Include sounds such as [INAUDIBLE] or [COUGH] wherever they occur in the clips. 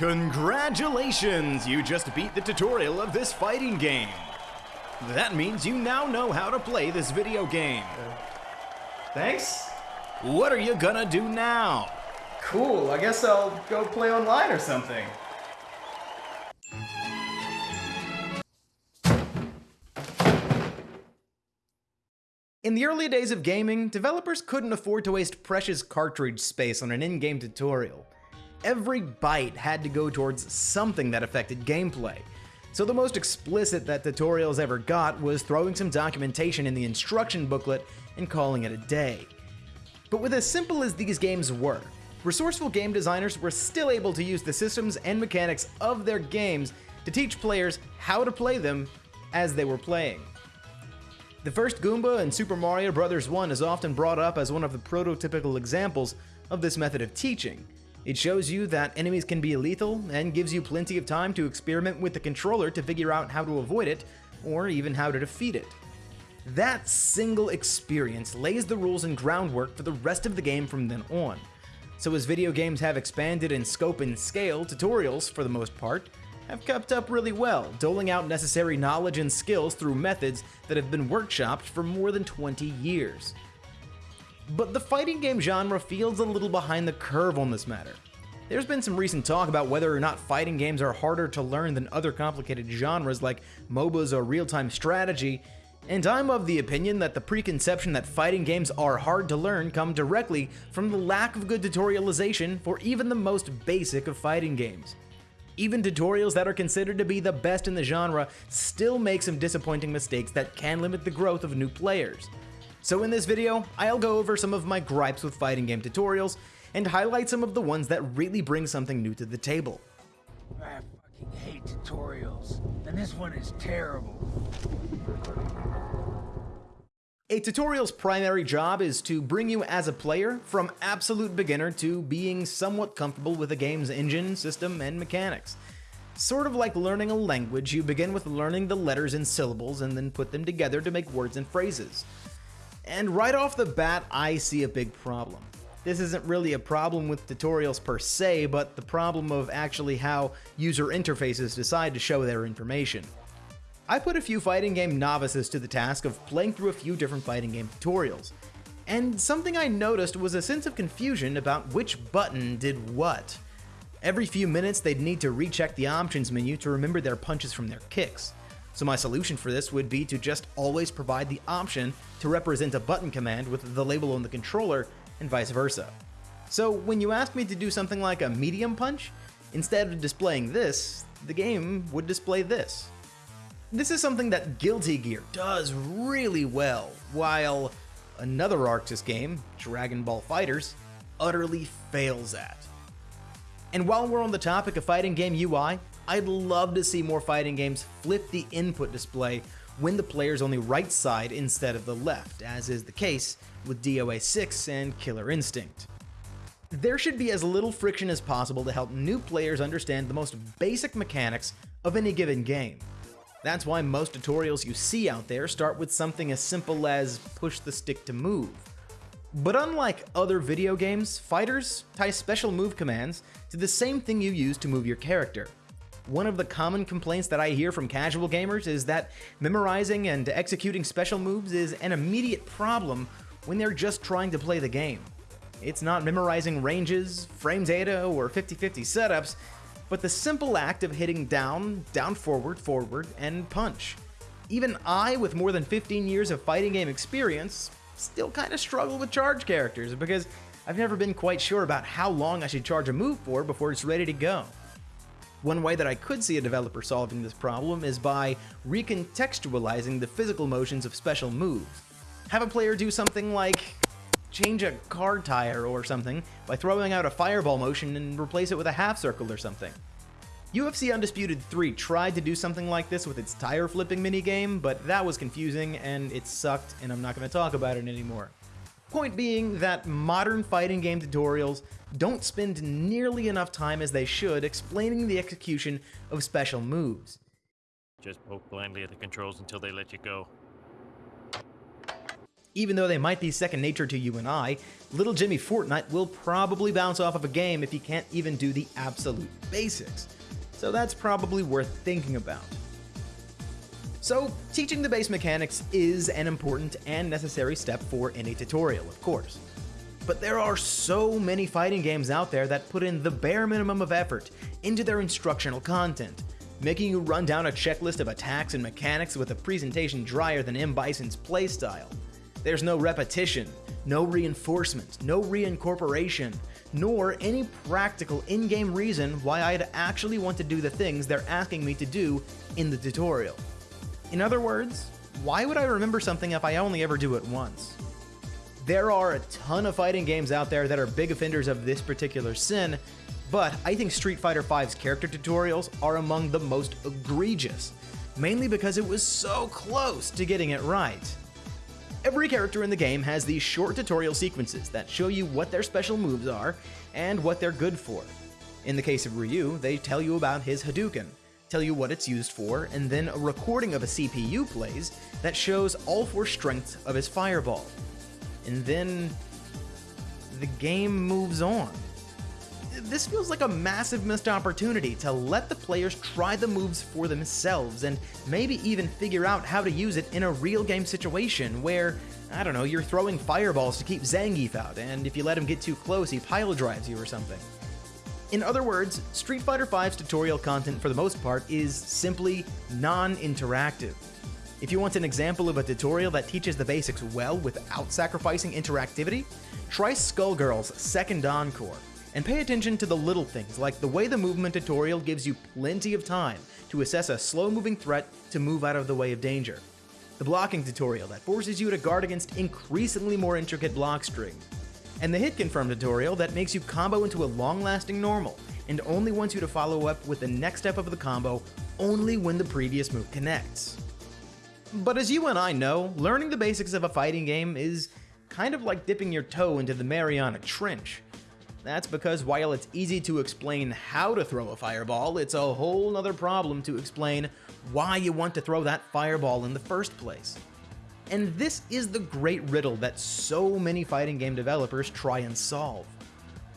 Congratulations! You just beat the tutorial of this fighting game. That means you now know how to play this video game. Thanks. What are you gonna do now? Cool, I guess I'll go play online or something. In the early days of gaming, developers couldn't afford to waste precious cartridge space on an in-game tutorial. Every byte had to go towards something that affected gameplay. So the most explicit that tutorials ever got was throwing some documentation in the instruction booklet and calling it a day. But with as simple as these games were, resourceful game designers were still able to use the systems and mechanics of their games to teach players how to play them as they were playing. The first Goomba in Super Mario Bros. 1 is often brought up as one of the prototypical examples of this method of teaching. It shows you that enemies can be lethal and gives you plenty of time to experiment with the controller to figure out how to avoid it, or even how to defeat it. That single experience lays the rules and groundwork for the rest of the game from then on. So as video games have expanded in scope and scale, tutorials, for the most part, have kept up really well, doling out necessary knowledge and skills through methods that have been workshopped for more than 20 years. But the fighting game genre feels a little behind the curve on this matter. There's been some recent talk about whether or not fighting games are harder to learn than other complicated genres like MOBAs or real-time strategy, and I'm of the opinion that the preconception that fighting games are hard to learn come directly from the lack of good tutorialization for even the most basic of fighting games. Even tutorials that are considered to be the best in the genre still make some disappointing mistakes that can limit the growth of new players. So in this video, I'll go over some of my gripes with fighting game tutorials and highlight some of the ones that really bring something new to the table. I fucking hate tutorials, and this one is terrible. A tutorial's primary job is to bring you as a player from absolute beginner to being somewhat comfortable with a game's engine, system, and mechanics. Sort of like learning a language, you begin with learning the letters and syllables and then put them together to make words and phrases. And right off the bat, I see a big problem. This isn't really a problem with tutorials per se, but the problem of actually how user interfaces decide to show their information. I put a few fighting game novices to the task of playing through a few different fighting game tutorials, and something I noticed was a sense of confusion about which button did what. Every few minutes they'd need to recheck the options menu to remember their punches from their kicks. So my solution for this would be to just always provide the option to represent a button command with the label on the controller and vice versa. So when you ask me to do something like a medium punch, instead of displaying this, the game would display this. This is something that Guilty Gear does really well, while another ArcSys game, Dragon Ball FighterZ, utterly fails at. And while we're on the topic of fighting game UI, I'd love to see more fighting games flip the input display when the player's on the right side instead of the left, as is the case with DOA 6 and Killer Instinct. There should be as little friction as possible to help new players understand the most basic mechanics of any given game. That's why most tutorials you see out there start with something as simple as push the stick to move. But unlike other video games, fighters tie special move commands to the same thing you use to move your character. One of the common complaints that I hear from casual gamers is that memorizing and executing special moves is an immediate problem when they're just trying to play the game. It's not memorizing ranges, frame data, or 50-50 setups, but the simple act of hitting down, down forward, forward, and punch. Even I, with more than 15 years of fighting game experience, still kind of struggle with charge characters because I've never been quite sure about how long I should charge a move for before it's ready to go. One way that I could see a developer solving this problem is by recontextualizing the physical motions of special moves. Have a player do something like change a car tire or something by throwing out a fireball motion and replace it with a half circle or something. UFC Undisputed 3 tried to do something like this with its tire flipping minigame, but that was confusing and it sucked and I'm not going to talk about it anymore. Point being that modern fighting game tutorials don't spend nearly enough time as they should explaining the execution of special moves. Just poke blindly at the controls until they let you go. Even though they might be second nature to you and I, little Jimmy Fortnite will probably bounce off of a game if he can't even do the absolute basics. So that's probably worth thinking about. So, teaching the base mechanics is an important and necessary step for any tutorial, of course. But there are so many fighting games out there that put in the bare minimum of effort into their instructional content, making you run down a checklist of attacks and mechanics with a presentation drier than M. Bison's playstyle. There's no repetition, no reinforcement, no reincorporation, nor any practical in-game reason why I'd actually want to do the things they're asking me to do in the tutorial. In other words, why would I remember something if I only ever do it once? There are a ton of fighting games out there that are big offenders of this particular sin, but I think Street Fighter V's character tutorials are among the most egregious, mainly because it was so close to getting it right. Every character in the game has these short tutorial sequences that show you what their special moves are and what they're good for. In the case of Ryu, they tell you about his Hadouken, tell you what it's used for, and then a recording of a CPU plays that shows all four strengths of his fireball. And then the game moves on. This feels like a massive missed opportunity to let the players try the moves for themselves and maybe even figure out how to use it in a real game situation where, I don't know, you're throwing fireballs to keep Zangief out, and if you let him get too close, he pile drives you or something. In other words, Street Fighter V's tutorial content for the most part is simply non-interactive. If you want an example of a tutorial that teaches the basics well without sacrificing interactivity, try Skullgirls second encore, and pay attention to the little things like the way the movement tutorial gives you plenty of time to assess a slow-moving threat to move out of the way of danger, the blocking tutorial that forces you to guard against increasingly more intricate block strings, and the hit confirm tutorial that makes you combo into a long-lasting normal and only wants you to follow up with the next step of the combo only when the previous move connects. But as you and I know, learning the basics of a fighting game is kind of like dipping your toe into the Mariana Trench. That's because while it's easy to explain how to throw a fireball, it's a whole nother problem to explain why you want to throw that fireball in the first place. And this is the great riddle that so many fighting game developers try and solve.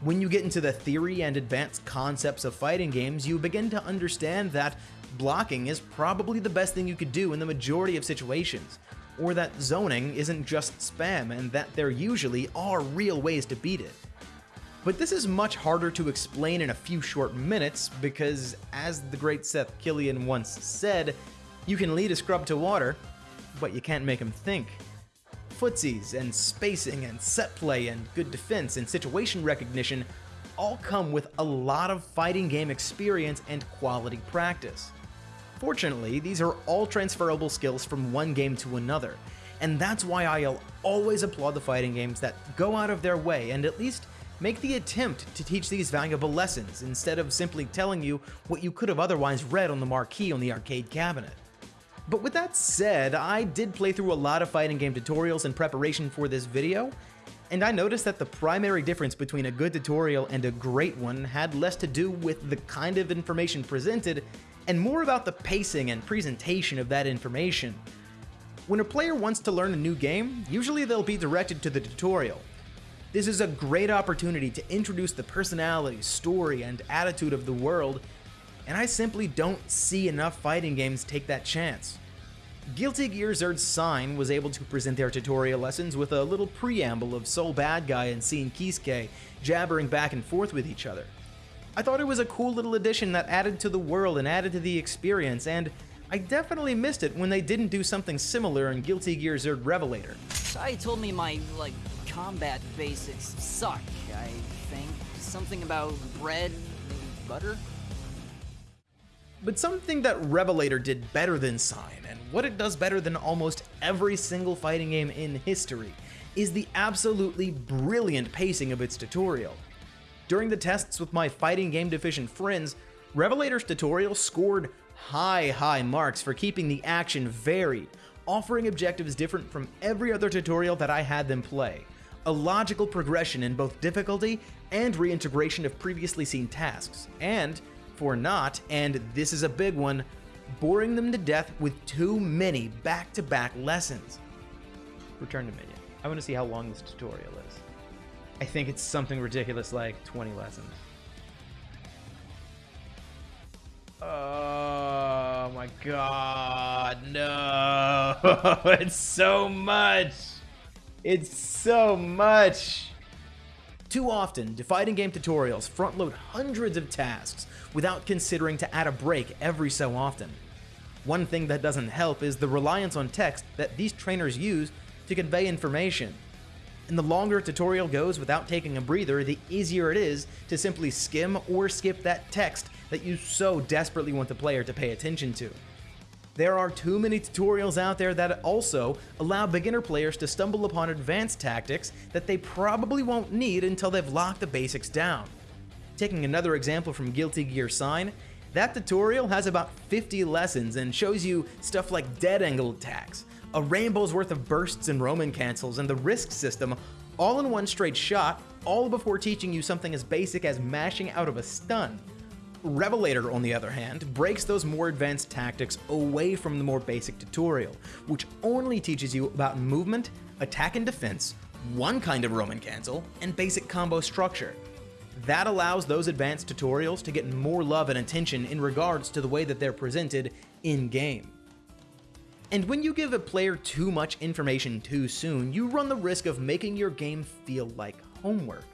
When you get into the theory and advanced concepts of fighting games, you begin to understand that blocking is probably the best thing you could do in the majority of situations, or that zoning isn't just spam and that there usually are real ways to beat it. But this is much harder to explain in a few short minutes because, as the great Seth Killian once said, you can lead a scrub to water, but you can't make them think. Footsies and spacing and set play and good defense and situation recognition all come with a lot of fighting game experience and quality practice. Fortunately, these are all transferable skills from one game to another, and that's why I'll always applaud the fighting games that go out of their way and at least make the attempt to teach these valuable lessons instead of simply telling you what you could have otherwise read on the marquee on the arcade cabinet. But with that said, I did play through a lot of fighting game tutorials in preparation for this video, and I noticed that the primary difference between a good tutorial and a great one had less to do with the kind of information presented and more about the pacing and presentation of that information. When a player wants to learn a new game, usually they'll be directed to the tutorial. This is a great opportunity to introduce the personality, story, and attitude of the world and I simply don't see enough fighting games take that chance. Guilty Gear Xrd Sign was able to present their tutorial lessons with a little preamble of Sol Badguy and Sin Kiske jabbering back and forth with each other. I thought it was a cool little addition that added to the world and added to the experience, and I definitely missed it when they didn't do something similar in Guilty Gear Xrd Revelator. Sai told me my, like, combat basics suck, I think. Something about bread, butter? But something that Revelator did better than Sign, and what it does better than almost every single fighting game in history, is the absolutely brilliant pacing of its tutorial. During the tests with my fighting game deficient friends, Revelator's tutorial scored high, high marks for keeping the action varied, offering objectives different from every other tutorial that I had them play, a logical progression in both difficulty and reintegration of previously seen tasks, and for not, and this is a big one, boring them to death with too many back-to-back -back lessons. Return to Minion. I want to see how long this tutorial is. I think it's something ridiculous like 20 lessons. Oh my god, no! [LAUGHS] it's so much! It's so much! Too often, do fighting game tutorials front load hundreds of tasks without considering to add a break every so often. One thing that doesn't help is the reliance on text that these trainers use to convey information. And the longer a tutorial goes without taking a breather, the easier it is to simply skim or skip that text that you so desperately want the player to pay attention to. There are too many tutorials out there that also allow beginner players to stumble upon advanced tactics that they probably won't need until they've locked the basics down. Taking another example from Guilty Gear Sign, that tutorial has about 50 lessons and shows you stuff like dead angle attacks, a rainbow's worth of bursts and Roman cancels, and the risk system all in one straight shot, all before teaching you something as basic as mashing out of a stun. Revelator, on the other hand, breaks those more advanced tactics away from the more basic tutorial, which only teaches you about movement, attack and defense, one kind of Roman cancel, and basic combo structure. That allows those advanced tutorials to get more love and attention in regards to the way that they're presented in-game. And when you give a player too much information too soon, you run the risk of making your game feel like homework.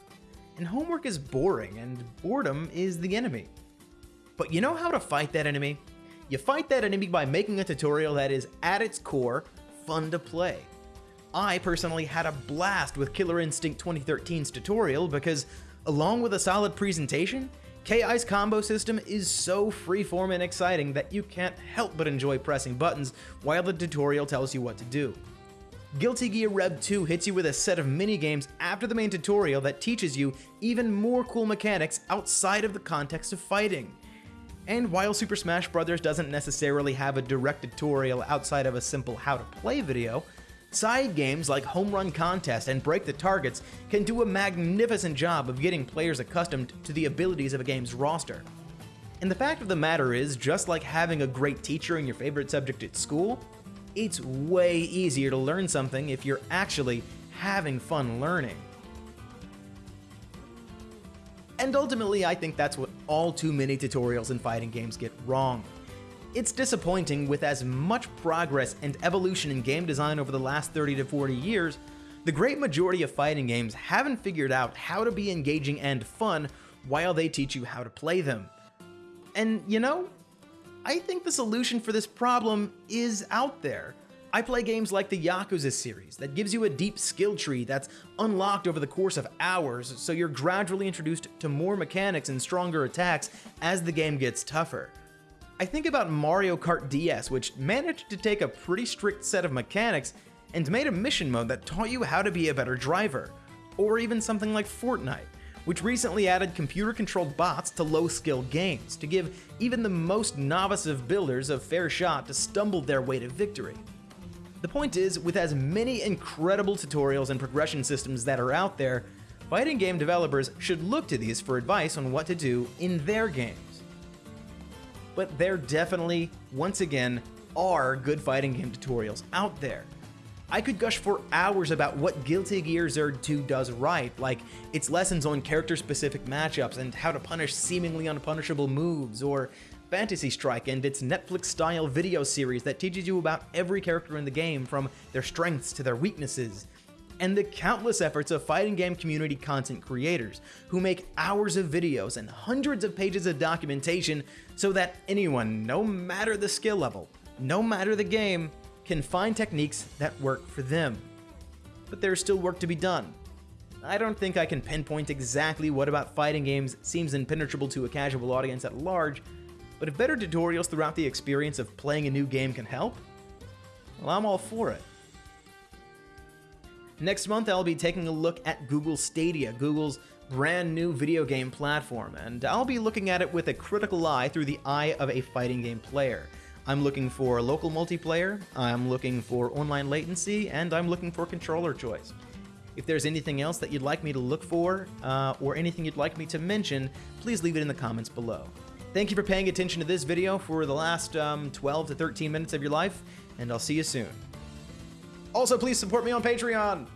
And homework is boring, and boredom is the enemy. But you know how to fight that enemy? You fight that enemy by making a tutorial that is, at its core, fun to play. I personally had a blast with Killer Instinct 2013's tutorial because, along with a solid presentation, KI's combo system is so freeform and exciting that you can't help but enjoy pressing buttons while the tutorial tells you what to do. Guilty Gear Rev 2 hits you with a set of minigames after the main tutorial that teaches you even more cool mechanics outside of the context of fighting. And while Super Smash Bros. doesn't necessarily have a direct tutorial outside of a simple how to play video, side games like Home Run Contest and Break the Targets can do a magnificent job of getting players accustomed to the abilities of a game's roster. And the fact of the matter is, just like having a great teacher in your favorite subject at school, it's way easier to learn something if you're actually having fun learning. And ultimately, I think that's what all too many tutorials in fighting games get wrong. It's disappointing with as much progress and evolution in game design over the last 30 to 40 years, the great majority of fighting games haven't figured out how to be engaging and fun while they teach you how to play them. And you know, I think the solution for this problem is out there. I play games like the Yakuza series that gives you a deep skill tree that's unlocked over the course of hours, so you're gradually introduced to more mechanics and stronger attacks as the game gets tougher. I think about Mario Kart DS, which managed to take a pretty strict set of mechanics and made a mission mode that taught you how to be a better driver. Or even something like Fortnite, which recently added computer-controlled bots to low-skill games to give even the most novice of builders a fair shot to stumble their way to victory. The point is, with as many incredible tutorials and progression systems that are out there, fighting game developers should look to these for advice on what to do in their games. But there definitely, once again, are good fighting game tutorials out there. I could gush for hours about what Guilty Gear Xrd 2 does right, like its lessons on character-specific matchups and how to punish seemingly unpunishable moves, or Fantasy Strike and its Netflix-style video series that teaches you about every character in the game from their strengths to their weaknesses, and the countless efforts of fighting game community content creators who make hours of videos and hundreds of pages of documentation so that anyone, no matter the skill level, no matter the game, can find techniques that work for them. But there's still work to be done. I don't think I can pinpoint exactly what about fighting games seems impenetrable to a casual audience at large, but if better tutorials throughout the experience of playing a new game can help, well, I'm all for it. Next month, I'll be taking a look at Google Stadia, Google's brand new video game platform, and I'll be looking at it with a critical eye through the eye of a fighting game player. I'm looking for local multiplayer, I'm looking for online latency, and I'm looking for controller choice. If there's anything else that you'd like me to look for, uh, or anything you'd like me to mention, please leave it in the comments below. Thank you for paying attention to this video for the last um, 12 to 13 minutes of your life, and I'll see you soon. Also, please support me on Patreon!